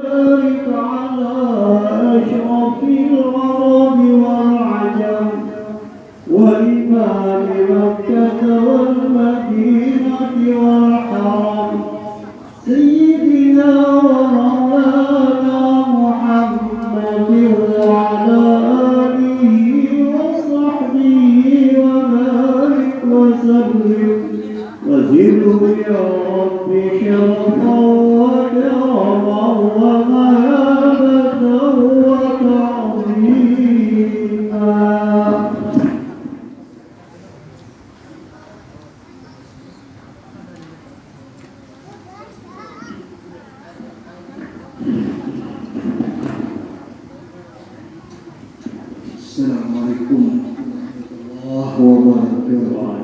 ذلك على أشرف الغرام. السلام عليكم ورحمة الله وبركاته.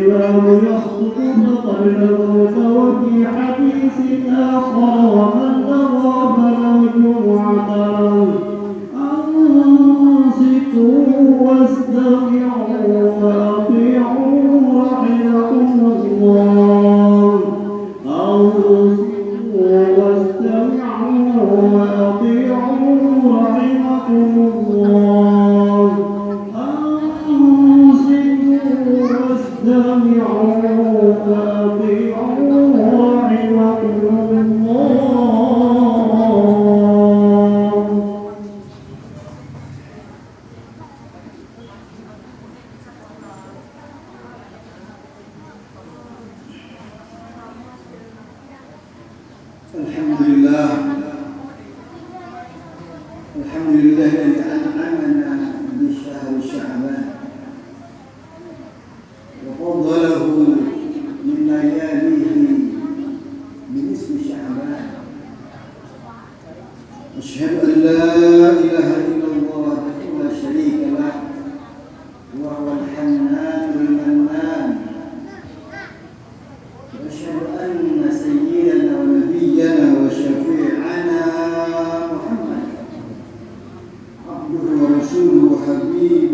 Gracias. الحمد لله. الحمد لله e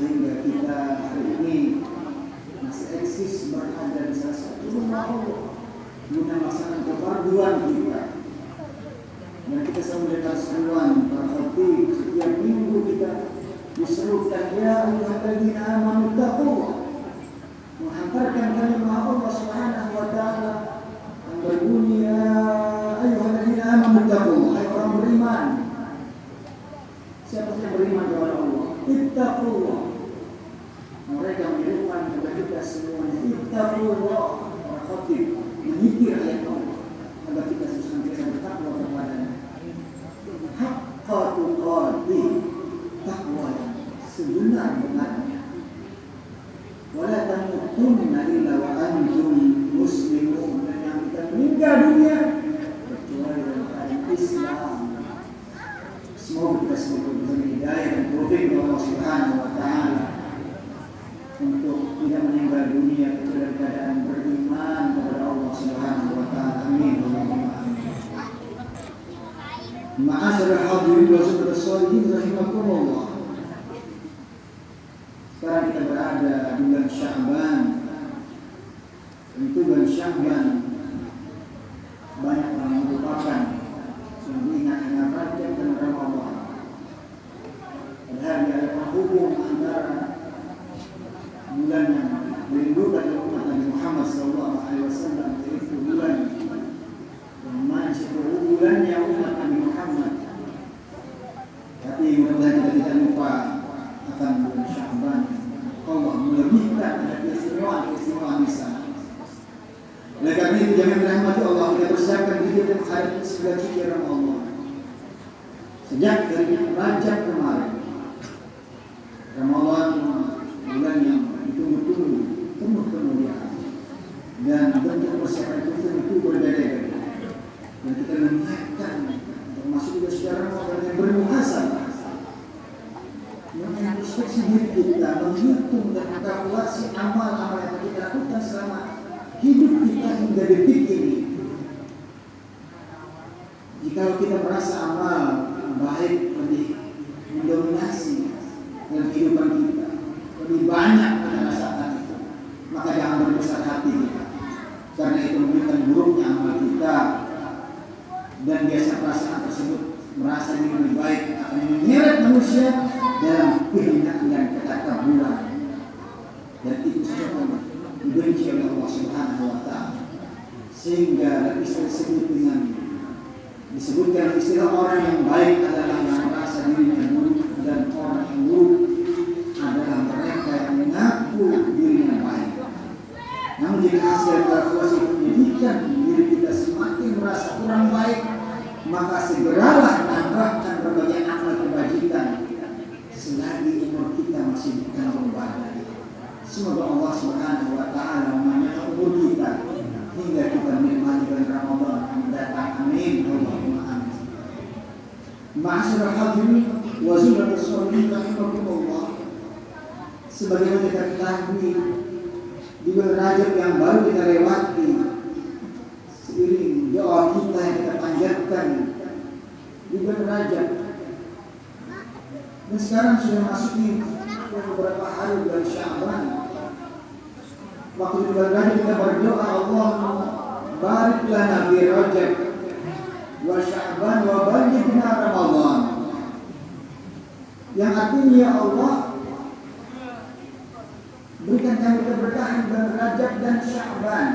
sehingga kita hari ini masih eksis berada di salah satu rumah Allah guna melaksanakan keperduan kita. Yang kita selalu seruan berarti setiap minggu kita diserukan ya Allah amanu taqwa guna dengannya. Wala tamutunna illa wa antum muslimun dan yang kita meninggal dunia kecuali dalam Islam. Semoga kita semua diberi dan taufik Allah Subhanahu wa taala untuk tidak meninggal dunia dalam keadaan beriman kepada Allah Subhanahu wa taala. Amin. Hadirin wa rahimakumullah. Syaban baca kemarin. Ramadan bulan yang ditunggu-tunggu penuh kemuliaan. Dan bentuk persiapan itu tentu berbeda. dan kita mengingatkan termasuk juga sekarang orang yang berpuasa yang introspeksi diri kita menghitung dan mengkalkulasi amal-amal yang kita lakukan selama hidup kita hingga detik ini. Jika kita merasa amal baik sehingga istri disebut dengan disebutkan istilah orang yang baik adalah yang merasa dirinya ketahui di Rajab yang baru kita lewati. Seiring doa kita yang kita panjatkan. Di Rajab dan sekarang sudah masuk di beberapa hari bulan Syaban waktu di Rajab kita berdoa Allah barik lana fi Rajab. Wa Syaban wa ballighna Ramadan. Yang artinya ya Allah berikan kami keberkahan bulan Rajab dan Syaban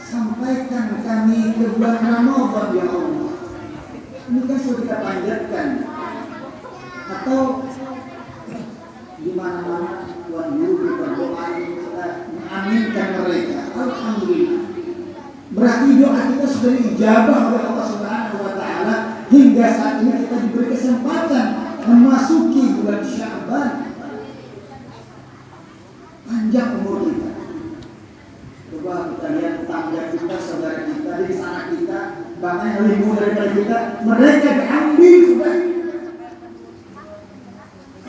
sampaikan kami ke bulan Ramadan ya Allah. Ini kan sudah kita panjatkan. Atau di mana-mana Tuhan Guru berdoa kita mengaminkan mereka. Alhamdulillah. Berarti doa kita sudah dijabah oleh Allah Subhanahu wa taala. Hingga saat ini kita diberi kesempatan memasuki bulan Syaban panjang umur kita. Coba kita lihat tetangga kita saudara kita di sana kita bahkan yang lebih muda daripada kita mereka diambil sudah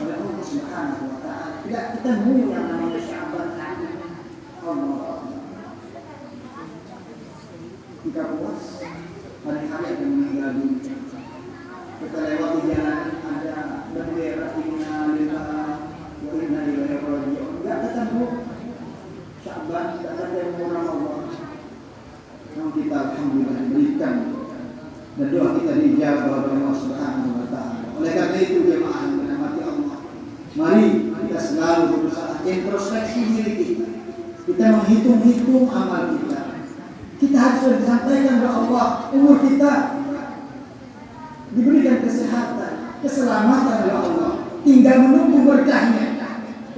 oleh Allah Subhanahu wa taala tidak ketemu yang namanya Syaban Allah kita puas hari-hari yang meninggal dunia kita lewat di jalan ada bendera inna lillahi wa inna ilaihi raji'un enggak ketemu Syaban tidak ketemu Ramadan yang kita alhamdulillah diberikan dan doa kita dijawab oleh Allah Subhanahu wa taala oleh karena itu jemaah yang dirahmati Allah mari kita selalu berusaha introspeksi diri kita kita menghitung-hitung amal kita kita harus disampaikan kepada Allah umur kita diberikan kesehatan, keselamatan oleh Allah. Tinggal menunggu berkahnya.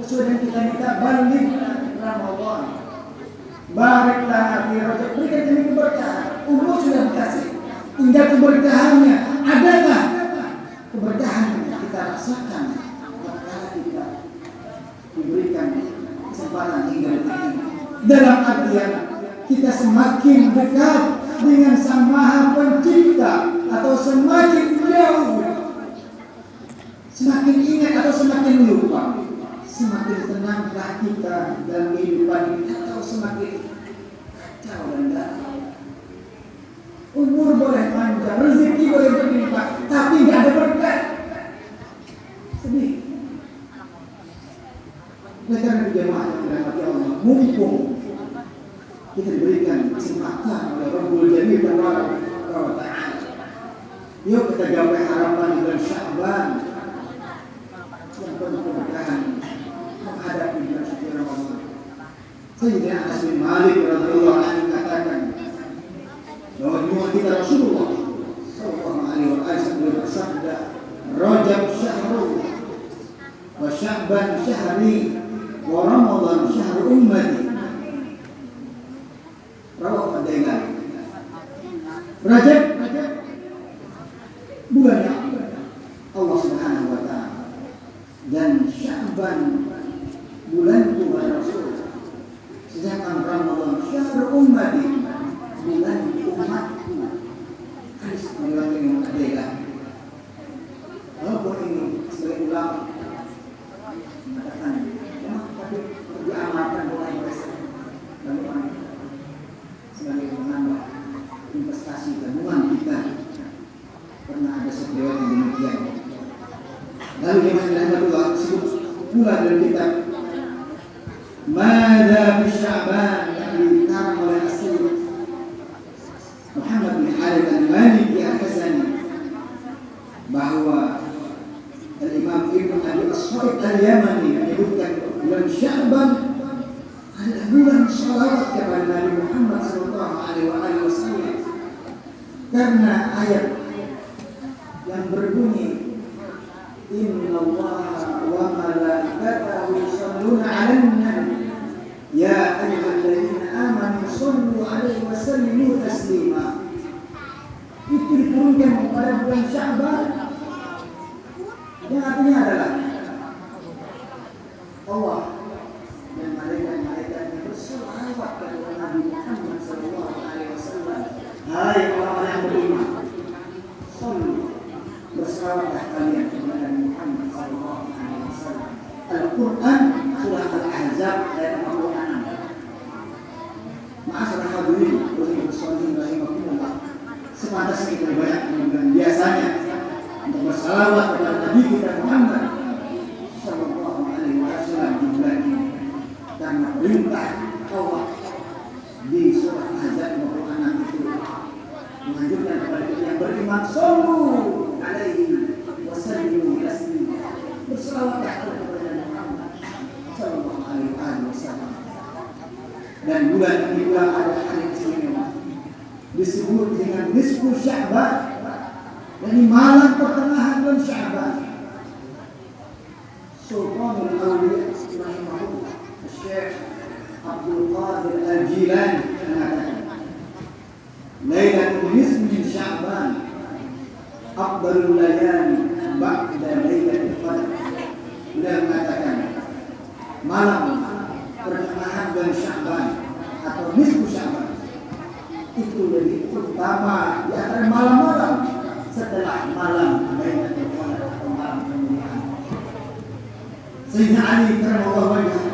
Sesuai dengan kita minta balik Ramadan. Baraklah fi rajab. Berikan kami keberkahan. Umur sudah dikasih. Tinggal keberkahannya. Adakah keberkahan yang kita rasakan? Maka kita diberikan kesempatan tinggal ini. Dalam artian kita semakin dekat dengan Sang Maha Pencipta atau semakin jauh semakin ingat atau semakin lupa semakin tenangkah kita dalam kehidupan ini semakin kacau dan galau umur boleh panjang rezeki boleh berlimpah tapi nggak ada berkat. Sedih. Oleh karena jemaah yang dirahmati Allah mumpung kita diberikan kesempatan oleh Rabbul Jamil Taala wa Ta'ala. Yuk kita gapai harapan di bulan Sya'ban yang penuh keberkahan menghadapi bulan suci Ramadan. Sayyidina Anas Malik radhiyallahu anhu katakan bahwa kita Rasulullah sallallahu alaihi wa sallam bersabda Rajab syahrullah wa Sya'ban syahri wa Ramadan syahr ummati rawat Al-Dailami Rajab bulan Allah Subhanahu wa taala dan Sya'ban bulan Tuhan Rasul sedangkan Ramadan syahr ummati bulan umatku hadis meriwayatkan Imam Al-Dailami walaupun ini sebagai ulama mengatakan ya tapi diamalkan oleh mereka bagaimana sebagai menambah investasi tabungan kita pernah ada sebuah yang demikian lalu yang sebut pula dalam kitab Mada fi Sya'ban yang dikarang oleh Asyid Muhammad bin Khalid al-Maliki al-Hasani bahwa Al-Imam Ibn Abi As-Sa'id al-Yamani menyebutkan bulan Sya'ban adalah bulan salawat kepada Nabi Muhammad sallallahu alaihi wasallam karena ayat yang berbunyi Inna Allah wa malaikatahu yusalluna 'alan nabi ya ayyuhalladzina amanu sallu 'alaihi wa sallimu taslima itu diturunkan pada bulan Sya'ban yang artinya adalah Allah dan malaikat-malaikatnya berselawat kepada Nabi Muhammad sallallahu alaihi wasallam. Hai orang-orang yang beriman, sallu bersalawatlah kalian kepada Nabi Muhammad sallallahu alaihi wasallam. Al-Quran surah Al-Ahzab ayat 56. Ma'asyiral hadirin rahimakumullah. Sepantasnya kita banyak dan biasanya untuk bersalawat kepada Nabi kita Muhammad sallallahu alaihi wasallam di bulan ini karena perintah Allah di surah Ahzab 56 itu menganjurkan kepada kita yang beriman alaihi wasallimu taslima bersalawatlah kepada Nabi Muhammad sallallahu alaihi wasallam dan bulan ini pula ada hari istimewa disebut dengan nisfu Sya'ban. Jadi malam pertengahan bulan Sya'ban. Sultanul Awliya rahimahullah. Syekh Abdul Qadir Al-Jilani mengatakan Lailatul Nisfi min Sya'ban. Afdalul layali ba'da Lailatul Qadar Beliau mengatakan malam pertengahan bulan Sya'ban atau nisfu itu lebih utama di antara malam-malam. Setelah malam Lailatul Qadar atau malam kemuliaan. Sayyidina Ali karramallahu wajhah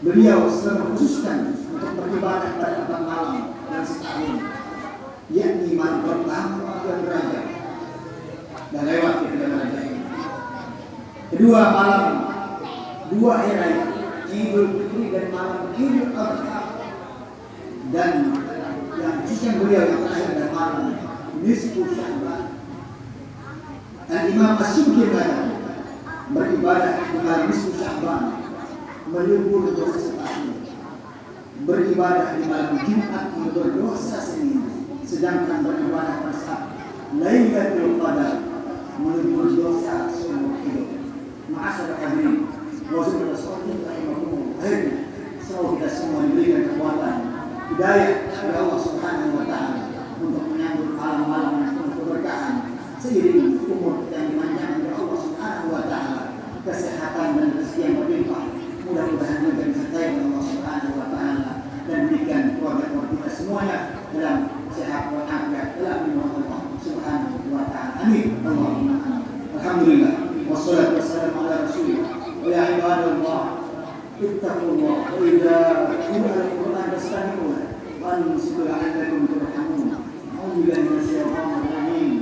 beliau selalu khususkan untuk beribadah pada empat malam dan setahun yakni malam pertama dan raja dan lewat dalam raja ini kedua malam dua era Idul Fitri dan malam Idul Adha. Dan yang khususnya beliau yang terakhir dan malam nisfu Sya'ban dan Imam Asyuki mengatakan beribadah malam nisfu Sya'ban melipur dosa setahun beribadah di malam Jumat berdosa seminggu sedangkan beribadah pada saat Lailatul Qadar melipur dosa seumur hidup. Ma'asyar hadirin wazir rasulullah rahimahullah selalu kita semua diberikan kekuatan hidayah dari Allah Subhanahu wa taala untuk menyambut malam-malam penuh keberkahan seiring umur yang dimanjakan oleh Allah Subhanahu wa taala kesehatan dan rezeki yang berlimpah mudah-mudahan juga disertai oleh Allah Subhanahu wa taala dan berikan keluarga-keluarga kita semuanya dalam sehat walafiat dalam lindungan Allah Subhanahu wa taala. Amin. Allahumma. Alhamdulillah. Wassalatu wassalamu ala Rasulillah. Wa ya ibadallah ittaqullah wa idza تستمعون وانصروا لعلكم ترحمون اعوذ بالله من الشيطان الرجيم.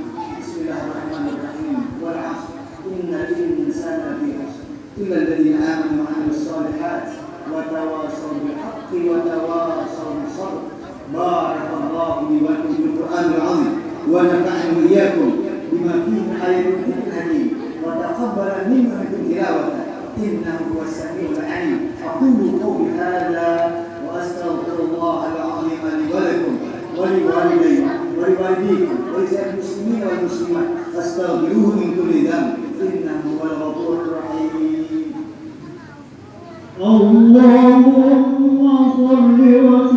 بسم الله الرحمن الرحيم. والعصر. إن الإنسان في خسر. الا الذين آمنوا وعملوا الصالحات وتواصوا بالحق وتواصوا بالصبر. بارك الله لي ولكم في القرآن العظيم. ونفعني وإياكم بما فيه من إيه الحكيم وتقبل منكم تلاوته إنه هو السميع العليم. أقول قولي هذا. وأستغفر الله العظيم لي ولكم ولوالدي ولوالديكم ولسائر المسلمين والمسلمات. فاستغفروه من كل ذنب. إنه هو الغفور الرحيم. اللهم صل وسلم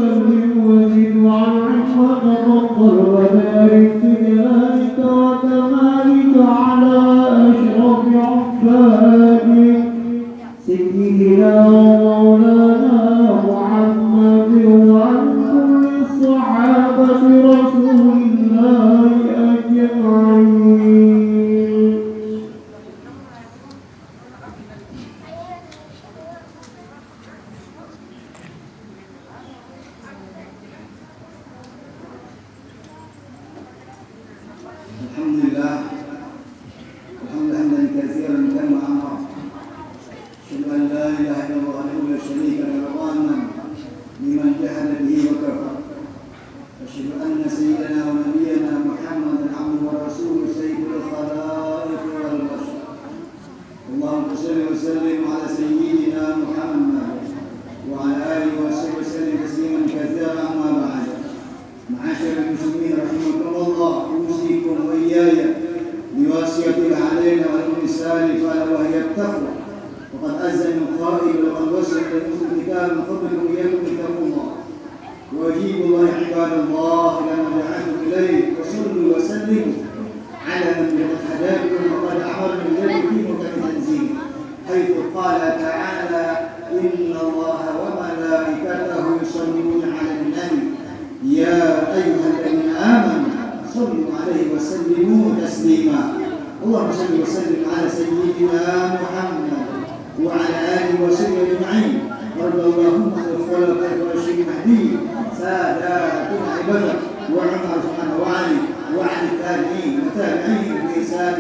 معاشر المسلمين رحمكم الله اوصيكم وإياي بوصيه علينا والانسان قال وهي التقوى. وقد أذن القائل وقد وصل لكم الكتاب من قبلكم اياكم اتقوا الله. واجيبوا الله عباد الله إلى ما دعاكم إليه وصلوا وسلموا. اللهم صل وسلم على سيدنا محمد وعلى آله وصحبه أجمعين. وارض اللهم عن الخلفاء الراشدين المهديين ساداتنا عبادك وعمر عثمان وعلي وعن التابعين وتابعين بإحسان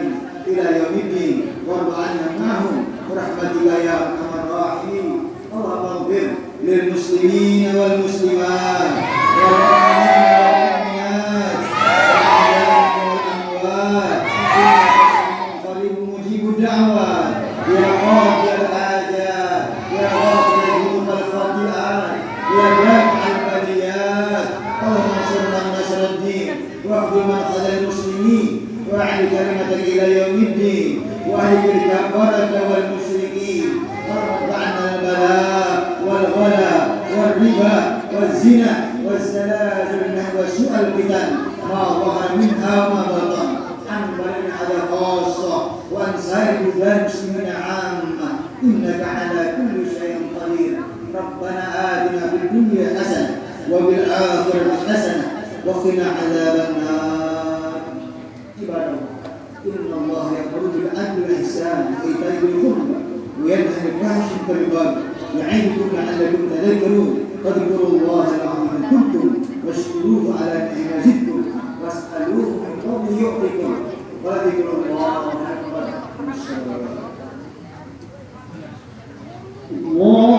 إلى يوم الدين. وارض عنا معهم. برحمتك يا أرحم الراحمين. اللهم اغفر للمسلمين والمسلمات. والغلا والربا والزنا والزلازل وسوء الفتن ما ظهر منها وما بطن. عن على خاصة وعن سائر بلاد المسلمين عامة. إنك على كل شيء قدير. ربنا آتنا في الدنيا حسنة وبالآخرة حسنة وقنا عذاب النار. عباد الله إن الله يأمر بالعدل والإحسان وإيتاء ذي القربى. وينهى الفاحش الطريقات يعينكم لعلكم تذكرون. فاذكروا الله العظيم كنتم واشكروه على نعمه زدتم واسألوه من فضله يعطيكم. وذكر الله أكبر. الله